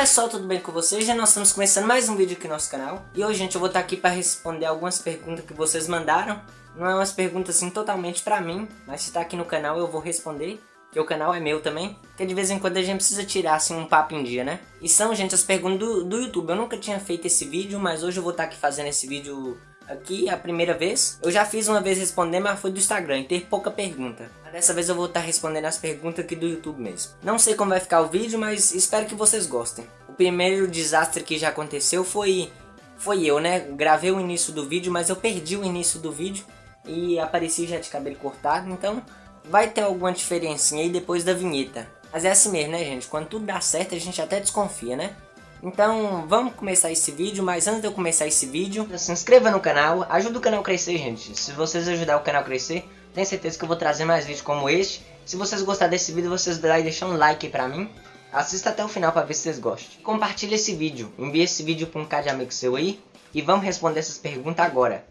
pessoal, tudo bem com vocês? Já nós estamos começando mais um vídeo aqui no nosso canal E hoje, gente, eu vou estar aqui para responder algumas perguntas que vocês mandaram Não é umas perguntas assim totalmente pra mim Mas se está aqui no canal eu vou responder Que o canal é meu também Porque de vez em quando a gente precisa tirar assim um papo em dia, né? E são, gente, as perguntas do, do YouTube Eu nunca tinha feito esse vídeo, mas hoje eu vou estar aqui fazendo esse vídeo aqui a primeira vez. Eu já fiz uma vez respondendo, mas foi do Instagram e teve pouca pergunta. Dessa vez eu vou estar respondendo as perguntas aqui do YouTube mesmo. Não sei como vai ficar o vídeo, mas espero que vocês gostem. O primeiro desastre que já aconteceu foi, foi eu, né? Gravei o início do vídeo, mas eu perdi o início do vídeo e apareci já de cabelo cortado, então vai ter alguma diferencinha aí depois da vinheta. Mas é assim mesmo, né, gente? Quando tudo dá certo, a gente até desconfia, né? Então, vamos começar esse vídeo, mas antes de eu começar esse vídeo, se inscreva no canal, ajuda o canal a crescer, gente. Se vocês ajudar o canal a crescer, tenho certeza que eu vou trazer mais vídeos como este. Se vocês gostarem desse vídeo, vocês deixam um like pra mim. Assista até o final pra ver se vocês gostam. Compartilhe esse vídeo, envie esse vídeo pra um cara de amigo seu aí. E vamos responder essas perguntas agora.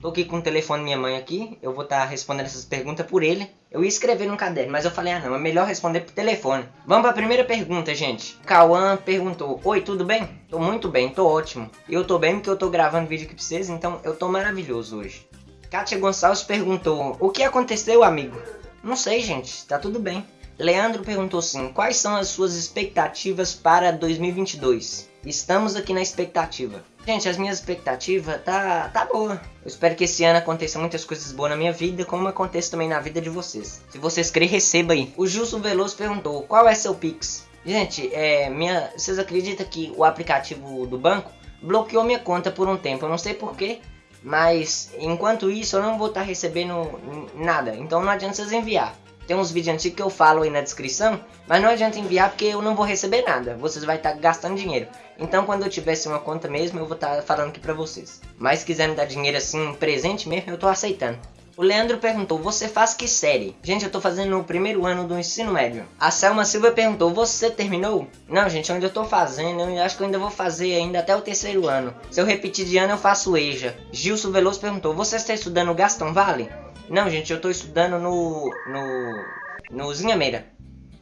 Tô aqui com o telefone da minha mãe aqui, eu vou estar tá respondendo essas perguntas por ele. Eu ia escrever no caderno, mas eu falei, ah não, é melhor responder por telefone. Vamos para a primeira pergunta, gente. Cauã perguntou, oi, tudo bem? Tô muito bem, tô ótimo. Eu tô bem porque eu tô gravando vídeo aqui pra vocês, então eu tô maravilhoso hoje. Kátia Gonçalves perguntou, o que aconteceu, amigo? Não sei, gente, tá tudo bem. Leandro perguntou assim, quais são as suas expectativas para 2022? Estamos aqui na expectativa. Gente, as minhas expectativas tá, tá boa. Eu espero que esse ano aconteça muitas coisas boas na minha vida, como acontece também na vida de vocês. Se vocês querem, receba aí. O Justo Veloso perguntou, qual é seu Pix? Gente, é, minha, vocês acreditam que o aplicativo do banco bloqueou minha conta por um tempo? Eu não sei porquê, mas enquanto isso eu não vou estar tá recebendo nada. Então não adianta vocês enviar. Tem uns vídeos antigos que eu falo aí na descrição, mas não adianta enviar porque eu não vou receber nada. Vocês vão estar gastando dinheiro. Então quando eu tivesse uma conta mesmo, eu vou estar falando aqui pra vocês. Mas se quiser me dar dinheiro assim, presente mesmo, eu tô aceitando. O Leandro perguntou, você faz que série? Gente, eu tô fazendo o primeiro ano do ensino médio. A Selma Silva perguntou, você terminou? Não, gente, eu ainda tô fazendo, eu acho que eu ainda vou fazer ainda até o terceiro ano. Se eu repetir de ano, eu faço EJA. Gilson Veloso perguntou, você está estudando Gastão Vale? Não, gente, eu tô estudando no... no... no Zinha Meira.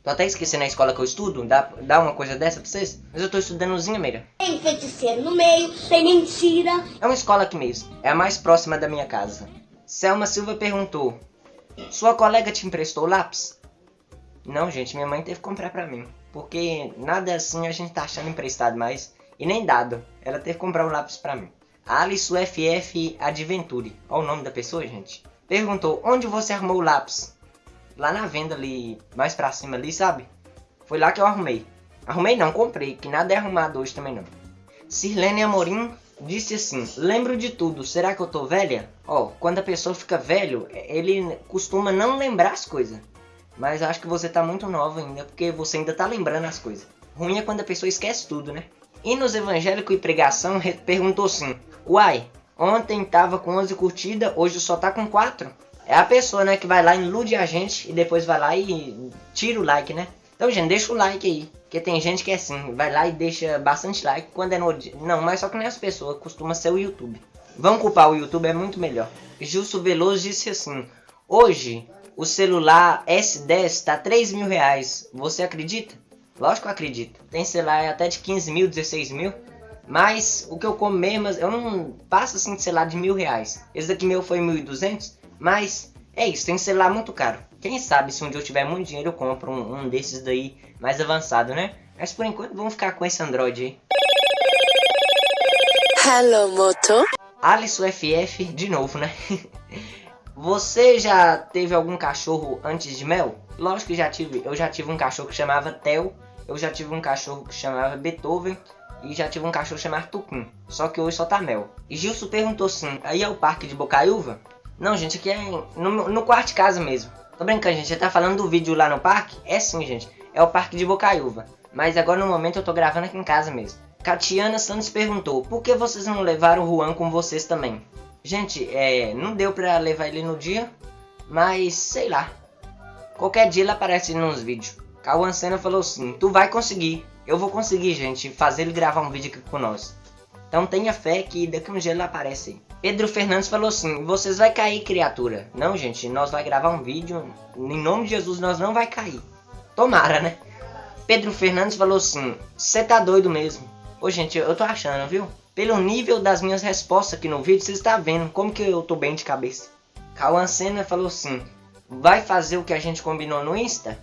Tô até esquecendo a escola que eu estudo, dá, dá uma coisa dessa pra vocês? Mas eu tô estudando no Zinha Meira. Tem feiticeiro no meio, tem mentira. É uma escola aqui mesmo, é a mais próxima da minha casa. Selma Silva perguntou, sua colega te emprestou lápis? Não, gente, minha mãe teve que comprar pra mim. Porque nada assim a gente tá achando emprestado mais. E nem dado. Ela teve que comprar o lápis pra mim. Alice FF Adventure. Olha o nome da pessoa, gente. Perguntou, onde você arrumou o lápis? Lá na venda ali, mais pra cima ali, sabe? Foi lá que eu arrumei. Arrumei não, comprei, que nada é arrumado hoje também não. Sirlene Amorim disse assim, lembro de tudo, será que eu tô velha? Ó, oh, quando a pessoa fica velho, ele costuma não lembrar as coisas. Mas acho que você tá muito nova ainda, porque você ainda tá lembrando as coisas. Ruim é quando a pessoa esquece tudo, né? E nos evangélicos e pregação perguntou assim, uai, Ontem tava com 11 curtidas, hoje só tá com 4. É a pessoa, né, que vai lá, ilude a gente e depois vai lá e tira o like, né? Então, gente, deixa o like aí. Porque tem gente que é assim, vai lá e deixa bastante like quando é no. Não, mas só que nem as pessoas, costuma ser o YouTube. Vamos culpar o YouTube, é muito melhor. Justo Veloso disse assim, Hoje, o celular S10 tá 3 mil reais. Você acredita? Lógico que eu acredito. Tem celular até de 15 mil, 16 mil. Mas o que eu como mesmo, eu não passo assim, sei lá, de mil reais. Esse daqui meu foi 1.200, mas é isso, tem celular muito caro. Quem sabe se um dia eu tiver muito dinheiro eu compro um, um desses daí mais avançado, né? Mas por enquanto vamos ficar com esse Android aí. Hello, Moto. Alice FF de novo, né? Você já teve algum cachorro antes de Mel? Lógico que já tive. Eu já tive um cachorro que chamava Theo. Eu já tive um cachorro que chamava Beethoven. E já tive um cachorro chamado Tucum. Só que hoje só tá mel. E Gilson perguntou assim, aí é o parque de Bocaiúva? Não, gente, aqui é no, no quarto de casa mesmo. Tô brincando, gente. Você tá falando do vídeo lá no parque? É sim, gente. É o parque de Bocaiúva. Mas agora no momento eu tô gravando aqui em casa mesmo. Catiana Santos perguntou, por que vocês não levaram o Juan com vocês também? Gente, é, não deu pra levar ele no dia, mas sei lá. Qualquer dia ele aparece nos vídeos. Cauã Senna falou assim, tu vai conseguir. Eu vou conseguir, gente, fazer ele gravar um vídeo aqui com nós. Então tenha fé que daqui um dia ele aparece. Pedro Fernandes falou assim: vocês vai cair, criatura. Não, gente, nós vai gravar um vídeo. Em nome de Jesus, nós não vai cair. Tomara, né? Pedro Fernandes falou assim: você tá doido mesmo. Ô, gente, eu tô achando, viu? Pelo nível das minhas respostas aqui no vídeo, vocês tá vendo como que eu tô bem de cabeça. Cauã Senna falou assim: vai fazer o que a gente combinou no Insta?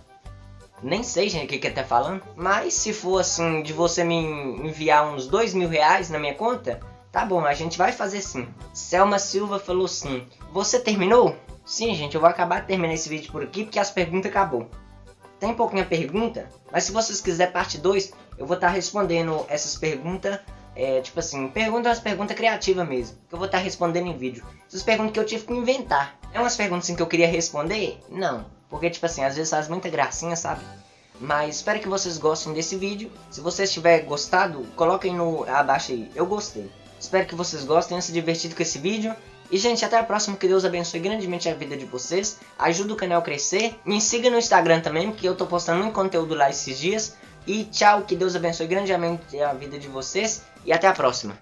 Nem sei, gente, o que que tá falando. Mas se for assim, de você me enviar uns dois mil reais na minha conta, Tá bom, a gente vai fazer sim. Selma Silva falou sim. Você terminou? Sim, gente, eu vou acabar de terminar esse vídeo por aqui porque as perguntas acabou. Tem pouquinha pergunta, mas se vocês quiserem parte 2, eu vou estar tá respondendo essas perguntas, é, tipo assim, perguntas umas perguntas criativas mesmo, que eu vou estar tá respondendo em vídeo. Essas perguntas que eu tive que inventar. É umas perguntas assim, que eu queria responder? Não, porque tipo assim, às vezes faz muita gracinha, sabe? Mas espero que vocês gostem desse vídeo. Se vocês tiverem gostado, coloquem no abaixo aí, eu gostei. Espero que vocês gostem, se divertido com esse vídeo. E, gente, até a próxima. Que Deus abençoe grandemente a vida de vocês. Ajuda o canal a crescer. Me siga no Instagram também, porque eu tô postando muito conteúdo lá esses dias. E tchau, que Deus abençoe grandemente a vida de vocês. E até a próxima.